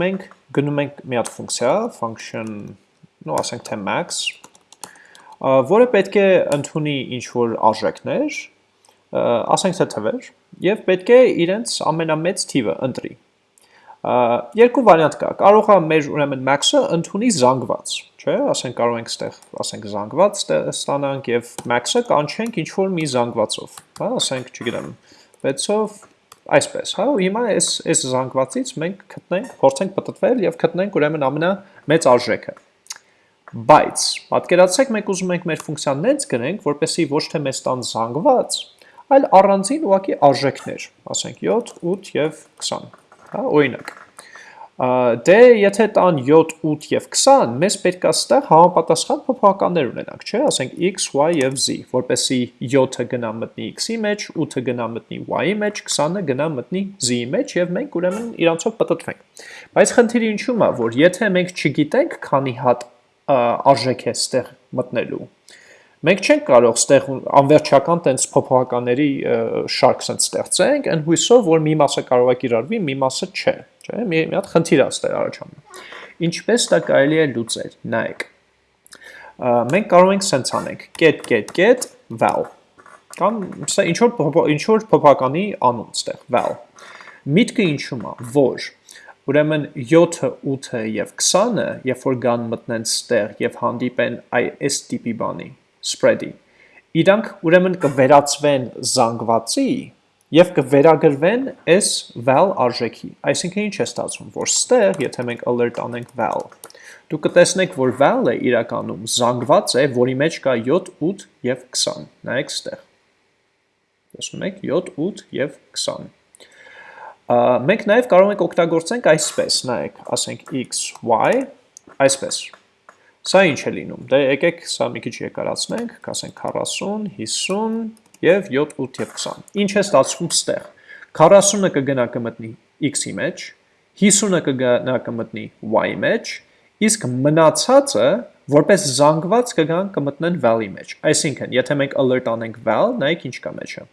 մենք գնում ենք մի հատ ֆունկցիա, function, նո ասենք թե max, որը պետք է ընդունի ինչ-որ արժեքներ, ասենք թե թվեր, և պետք է իրենց ամենամեծ թիվը ընտրի։ Երկու վարիանտ կա, կարող է մեր ուրեմն max-ը ընդունի զանգված, չէ, ասենք կարող ենք ստեղ, ասենք զանգված ստանանք և max-ը կանչենք ինչ-որ մի զանգվածով, ասենք, չգիտեմ, 6-ով այսպես, հա, ու հիմա այս այս զանգվածից մենք գտնենք, փորձենք պատտվել եւ գտնենք ուրեմն ամենամեծ արժեքը։ Բայց պատկերացրեք մենք ուզում ենք մեր ֆունկցիան նենց գրենք, որպեսզի ոչ թե մեզ տան զանգված, այլ առանձին ուղակի արժեքներ, ասենք 7, 8 եւ 20, հա, օրինակ դե եթե տան 7, 8 և 20, մեզ պետք է ստեղ համապատասխան փոփոխականներ ունենանք, չէ, ասենք x, y և z, որպեսի 7-ը գնա մտնի x-ի մեջ, 8-ը գնա մտնի y-ի մեջ, 20-ը գնա մտնի z-ի մեջ և մենք ուրեմն իրանցով պտտվենք։ Բայց խնդիրը ինչու՞մ է, որ եթե մենք չգիտենք քանի հատ արժեք է ստեղ մտնելու, մենք չենք կարող ստեղ անվերջական տենց փոփոխականների շարք սենց ստեղծենք, այն հույսով, որ մի մասը կարող է կիրառվի, մի մասը չէ, չէ, մի, մի հատ խնդիր է ստեղ առաջանում։ Ինչպես դա կարելի է լուծել, նայեք։ Մենք կարող ենք սենց անենք, get get get val կամ սա ինչ որ ինչ որ փոփոխականի անուն ստեղ val։ Միտքը ինչու՞մ է, որ Ուրեմն 7-ը, 8-ը եւ 20-ը, երբ որ գան մտնեն ստեղ եւ հանդիպեն այ այս տիպի բանի, spread-ի, իրանք ուրեմն կվերածվեն զանգվածի եւ կվերագրվեն այս val արժեքի։ Այսինքն ինչ է ստացվում, որ ստեղ, եթե մենք alert անենք val, դու կտեսնեք, որ val-ը իրականում զանգված է, որի մեջ կա 7, 8 եւ 20։ Նայեք ստեղ։ Տեսնում եք 7, 8 եւ 20։ Մենք նաեւ կարող ենք օգտագործենք այսպես, նայեք, ասենք x, y, այսպես։ Սա ինչ է լինում։ Դե եկեք սա մի քիչ երկարացնենք, կասենք 40, 50 եւ 7, 8 եւ 20։ Ինչ է ստացվում ստեղ։ 40-ը կգնա կմտնի x-ի մեջ, 50-ը կգնա կմտնի y-ի մեջ, իսկ մնացածը որպես զանգված կգան կմտնեն val-ի մեջ։ Այսինքն, եթե մենք alert անենք val, նայեք ինչ կա մեջը։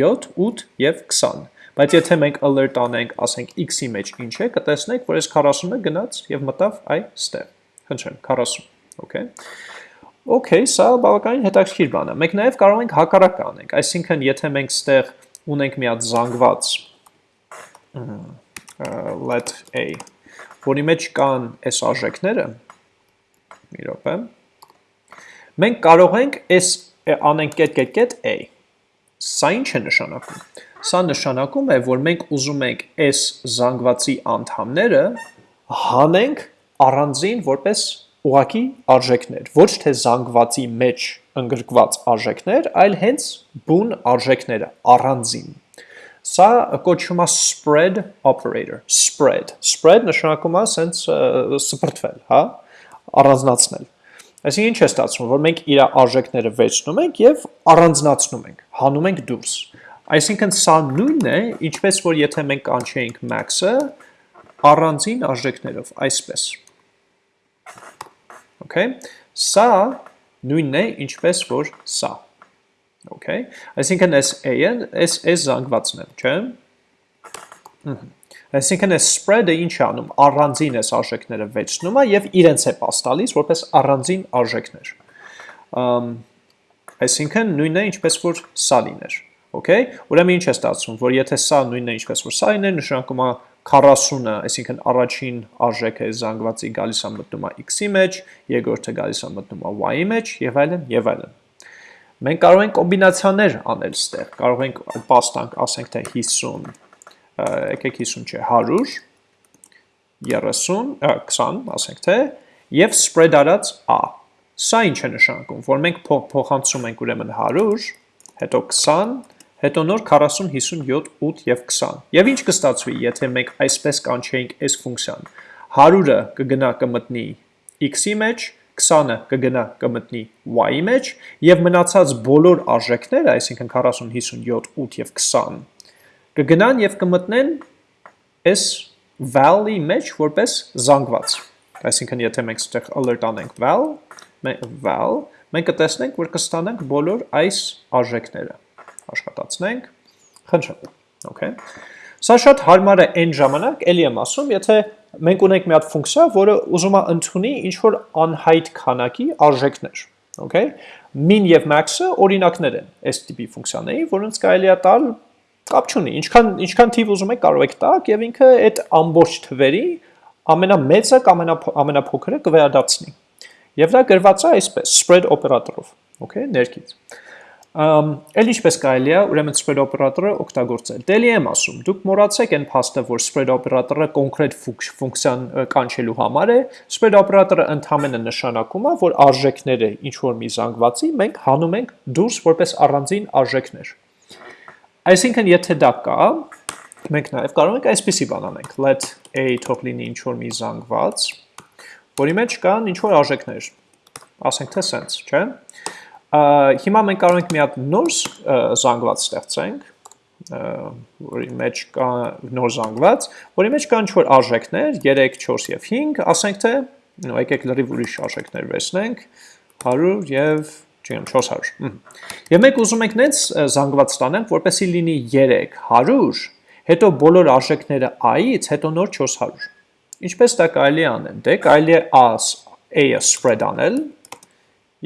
7, 8 եւ 20։ Բայց եթե մենք alert անենք, ասենք x-ի մեջ ինչ է, կտեսնենք, որ այս 40-ը գնաց եւ մտավ այ ստեղ խնդրեմ, 40, okay։ Okay, սա բավականին հետաքրքիր բան է։ Մենք նաև կարող ենք հակառակը անենք, այսինքն եթե մենք ստեղ ունենք մի հատ զանգված let a, որի մեջ կան այս արժեքները, մի րոպե, մենք կարող ենք այս անենք կետ կետ կետ a։ Սա ինչ է նշանակում։ Սա նշանակում է, որ մենք ուզում ենք այս զանգվածի անդամները հանենք առանձին որպես ուղակի արժեքներ, ոչ թե զանգվածի մեջ ընդգրկված արժեքներ, այլ հենց բուն արժեքները, առանձին։ Սա կոչվում է spread operator, spread։ Spread նշանակում է սենց սպրտվել, հա, առանձնացնել։ Այսինքն ինչ է ստացվում, որ մենք իր արժեքները վերցնում ենք եւ առանձնացնում ենք, հանում ենք դուրս։ Այսինքն սա նույնն է, ինչպես որ եթե մենք կանչեինք max-ը, առանձին արժեքներով, այսպես։ Okay, սա նույնն է, ինչպես որ սա։ Okay, այսինքն այս a-ը, այս այս զանգվածն է, չէ՞։ Այսինքն այս spread-ը ինչ է անում, առանձին այս արժեքները վերցնում է եւ իրենց է pass տալիս որպես առանձին արժեքներ։ Ամ այսինքն նույնն է, ինչպես որ սա լիներ։ Okay, ուրեմն ինչ է ստացվում, որ եթե սա նույնն է, ինչպես որ սա լիներ, նշանակում է 40-ը, այսինքն առաջին արժեքը զանգվածի գալիս է մտնում է x-ի մեջ, երկրորդը գալիս է մտնում է y-ի մեջ եւ այլն եւ այլն։ Մենք կարող ենք կոմբինացիաներ անել ստեղ։ Կարող ենք պաստանք, ասենք թե 50, եկեք 50 չէ, 100, 30, 20, ասենք թե, եւ spread արած a։ Սա ինչ է նշանակում, որ մենք փոխանցում ենք ուրեմն 100, հետո 20, հետո նոր 40, 57, 8 և 20։ Եվ ինչ կստացվի, եթե մենք այսպես կանչեինք այս ֆունկցիան։ 100-ը կգնա կմտնի x-ի մեջ, 20-ը կգնա կմտնի y-ի մեջ, և մնացած բոլոր արժեքները, այսինքն 40, 57, 8 և 20, կգնան և կմտնեն այս val-ի մեջ որպես զանգված։ Այսինքն, եթե մենք ստեղ alert անենք val, val, մենք կտեսնենք, որ կստանանք բոլոր այս արժեքները աշխատացնենք, խնդրեմ, okay։ Սա շատ հարմար է այն ժամանակ, էլի եմ ասում, եթե մենք ունենք մի հատ ֆունկցիա, որը ուզում է ընդունի ինչ որ անհայտ քանակի արժեքներ, okay? Min եւ max-ը օրինակներ են այս տիպի ֆունկցիաների, որոնց կարելի է տալ կապ չունի, ինչքան ինչքան թիվ ուզում եք կարող եք տալ եւ ինքը այդ ամբողջ թվերի ամենամեծը կամ ամենափոքրը կվերադարձնի։ Եվ դա գրված է այսպես, spread օպերատորով, okay, ներքից։ Էլ ինչպես կարելի է, ուրեմն spread օպերատորը օգտագործել։ Դելի եմ ասում, դուք մոռացեք այն փաստը, որ spread օպերատորը կոնկրետ ֆունկցիան կանչելու համար է, spread օպերատորը ընդհանրապես նշանակում է, որ արժեքները ինչ որ մի զանգվածի մենք հանում ենք դուրս որպես առանձին արժեքներ։ Այսինքն, եթե դա կա, մենք նաև կարող ենք այսպեսի բան անենք. let a թող լինի ինչ որ մի զանգված, որի մեջ կան ինչ որ արժեքներ։ Ասենք թե sense, չէ՞ Հիմա մենք կարող ենք մի հատ նոր զանգված ստեղծենք, որի մեջ կա նոր զանգված, որի մեջ կան ինչ-որ արժեքներ, 3, 4 և 5, ասենք թե, եկեք լրիվ ուրիշ արժեքներ վերցնենք, 100 և չգիտեմ 400։ Եվ մենք ուզում ենք նենց զանգված ստանանք, որպեսի լինի 3, 100, հետո բոլոր արժեքները i-ից, հետո նոր 400։ Ինչպես դա կարելի է անել։ Դե կարելի է a-ը spread անել,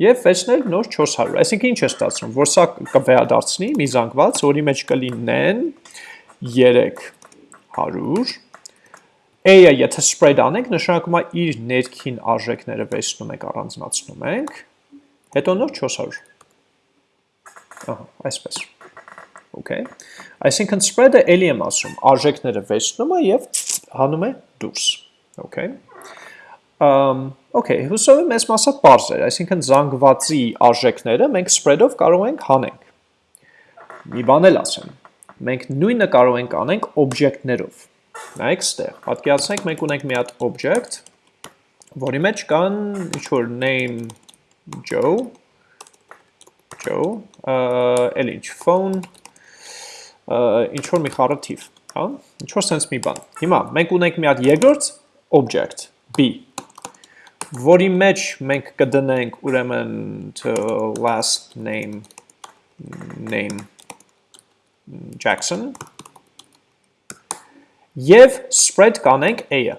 եւ վերցնել նոր 400։ Այսինքն ինչ է ստացվում, որ սա կվերադարձնի մի զանգված, որի մեջ կլինեն 300 A-ը եթե spread անենք, նշանակում է իր ներքին արժեքները վերցնում ենք, առանձնացնում ենք, հետո նոր 400։ Ահա, այսպես։ Okay։ Այսինքն spread-ը ելի եմ ասում, արժեքները վերցնում է եւ հանում է դուրս։ Okay։ Okay, հուսով եմ այս մասը պարզ էր, այսինքն զանգվածի արժեքները մենք spread-ով կարող ենք հանենք։ Մի բան էլ ասեմ, մենք նույնը կարող ենք անենք object-ներով։ Նայեք ստեղ, պատկերացնենք մենք ունենք մի հատ object, որի մեջ կան ինչ-որ name Joe, Joe, էլ ինչ, phone, ինչ-որ մի խառը թիվ, հա, ինչ-որ սենց մի բան։ Հիմա, մենք ունենք մի հատ երկրորդ object, B, որի մեջ մենք կդնենք ուրեմն to last name name Jackson եւ spread կանենք a-ը։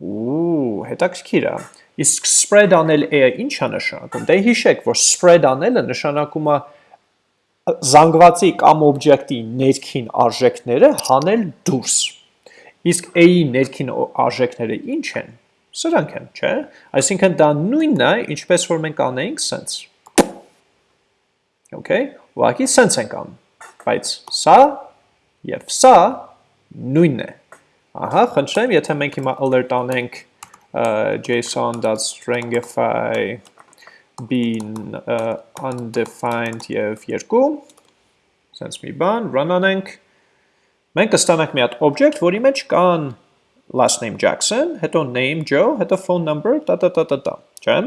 Ու, հետաքրքիր է։ Իսկ spread անել a-ը ի՞նչ է նշանակում։ Դե հիշեք, որ spread անելը նշանակում է զանգվածի կամ օբյեկտի ներքին արժեքները հանել դուրս։ Իսկ a-ի ներքին արժեքները ի՞նչ են։ Սրանք են, չէ։ Այսինքն դա նույնն է, ինչպես որ մենք անեինք sense։ Okay, ուղղակի sense ենք անում, բայց սա եւ սա նույնն է։ Ահա, խնդրեմ, եթե մենք հիմա alert անենք json.stringify bin undefined եւ 2 sense մի բան run անենք մենք կստանանք մի հատ object, որի մեջ կան last name Jackson, հետո name Joe, հետո phone number, տա տա տա տա տա, չէ՞։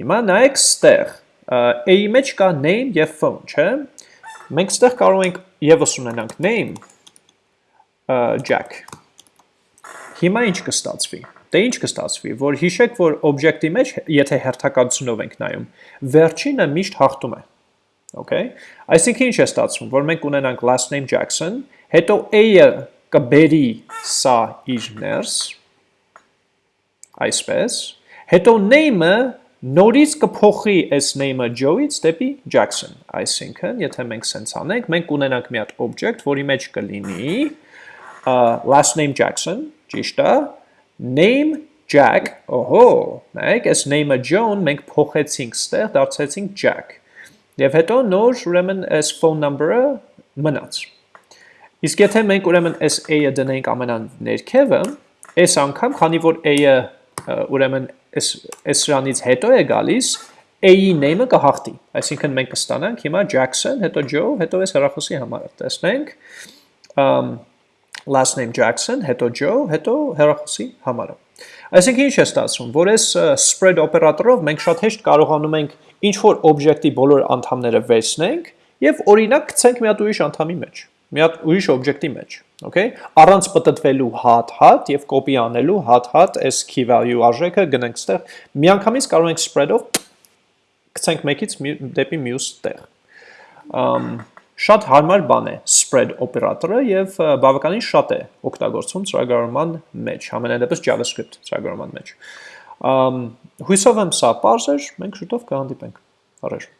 Հիմա նայեք ստեղ, A-ի մեջ կա name եւ phone, չէ՞։ Մենք ստեղ կարող ենք եւս ունենանք name Jack։ Հիմա ինչ կստացվի։ Դե ինչ կստացվի, որ հիշեք, որ օբյեկտի մեջ, եթե հերթականությունով ենք նայում, վերջինը միշտ հաղթում է։ Okay։ Այսինքն ինչ է ստացվում, որ մենք ունենանք last name Jackson, հետո A-ը կբերի սա իր ներս, այսպես, հետո name-ը նորից կփոխի այս name-ը Joe-ից դեպի Jackson, այսինքն, եթե մենք սենց անենք, մենք ունենանք մի հատ object, որի մեջ կլինի last name Jackson, ճիշտ է, name Jack, օհո, նայեք, այս name-ը John մենք փոխեցինք ստեղ, դարձեցինք Jack, և հետո նոր, ուրեմն, այս phone number-ը մնաց, Իսկ եթե մենք ուրեմն այս a-ը դնենք ամենաներքևը, այս անգամ, քանի որ a-ը ուրեմն այս այս սրանից հետո է գալիս, a-ի name-ը կհաղթի։ Այսինքն մենք կստանանք հիմա Jackson, հետո Joe, հետո այս հեռախոսի համարը։ Տեսնենք um last name Jackson, հետո Joe, հետո հեռախոսի համարը։ Այսինքն ինչ է ստացվում, որ այս spread օպերատորով մենք շատ հեշտ կարողանում ենք ինչ որ օբյեկտի բոլոր անդամները վերցնենք եւ օրինակ գցենք մի հատ ուրիշ անդամի մեջ մի հատ ուրիշ օբյեկտի մեջ, okay? Առանց պատտվելու հատ-հատ եւ կոպի անելու հատ-հատ այս key value արժեքը գնենք ստեղ, միանգամից կարող ենք spread-ով գցենք մեկից դեպի մյուս տեղ։ Ամ շատ հարմար բան է spread օպերատորը եւ բավականին շատ է օգտագործվում ծրագրավորման մեջ, ամենայնպես JavaScript ծրագրավորման մեջ։ Հույսով եմ սա པարզ էր, մենք շուտով կհանդիպենք։ Առաջ